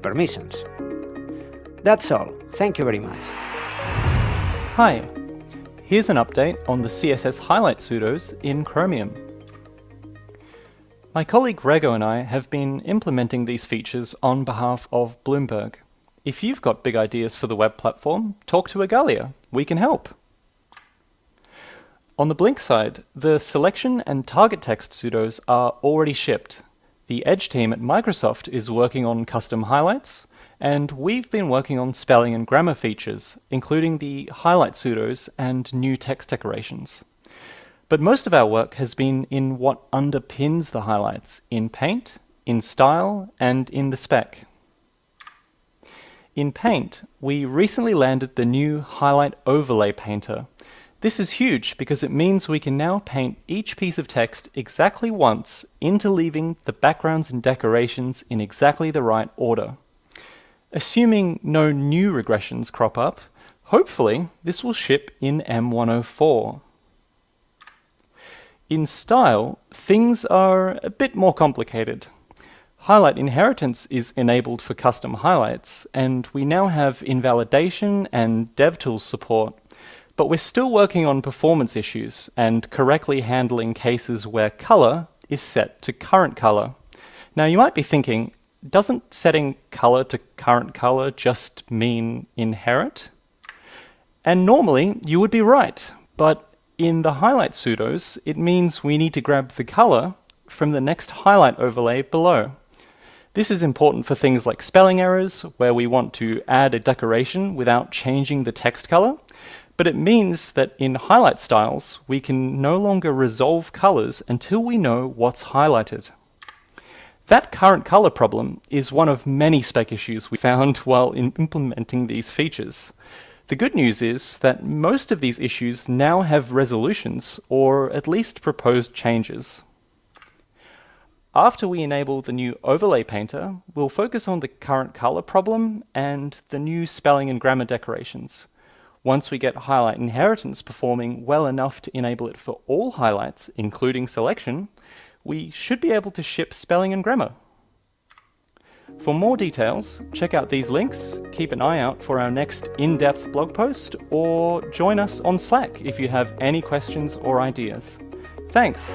and permissions. That's all. Thank you very much. Hi, here's an update on the CSS highlight pseudos in Chromium. My colleague Rego and I have been implementing these features on behalf of Bloomberg. If you've got big ideas for the web platform, talk to Igalia. We can help. On the Blink side, the selection and target text pseudos are already shipped. The Edge team at Microsoft is working on custom highlights, and we've been working on spelling and grammar features, including the highlight pseudos and new text decorations. But most of our work has been in what underpins the highlights in Paint, in Style, and in the spec. In Paint, we recently landed the new Highlight Overlay Painter. This is huge because it means we can now paint each piece of text exactly once, interleaving the backgrounds and decorations in exactly the right order. Assuming no new regressions crop up, hopefully this will ship in M104. In style, things are a bit more complicated. Highlight inheritance is enabled for custom highlights, and we now have invalidation and DevTools support. But we're still working on performance issues and correctly handling cases where color is set to current color. Now you might be thinking, doesn't setting color to current color just mean inherit? And normally you would be right, but in the highlight pseudos, it means we need to grab the color from the next highlight overlay below. This is important for things like spelling errors, where we want to add a decoration without changing the text color, but it means that in highlight styles, we can no longer resolve colors until we know what's highlighted. That current color problem is one of many spec issues we found while implementing these features. The good news is that most of these issues now have resolutions, or at least proposed changes. After we enable the new Overlay Painter, we'll focus on the current color problem and the new spelling and grammar decorations. Once we get highlight inheritance performing well enough to enable it for all highlights, including selection, we should be able to ship spelling and grammar. For more details, check out these links, keep an eye out for our next in-depth blog post, or join us on Slack if you have any questions or ideas. Thanks!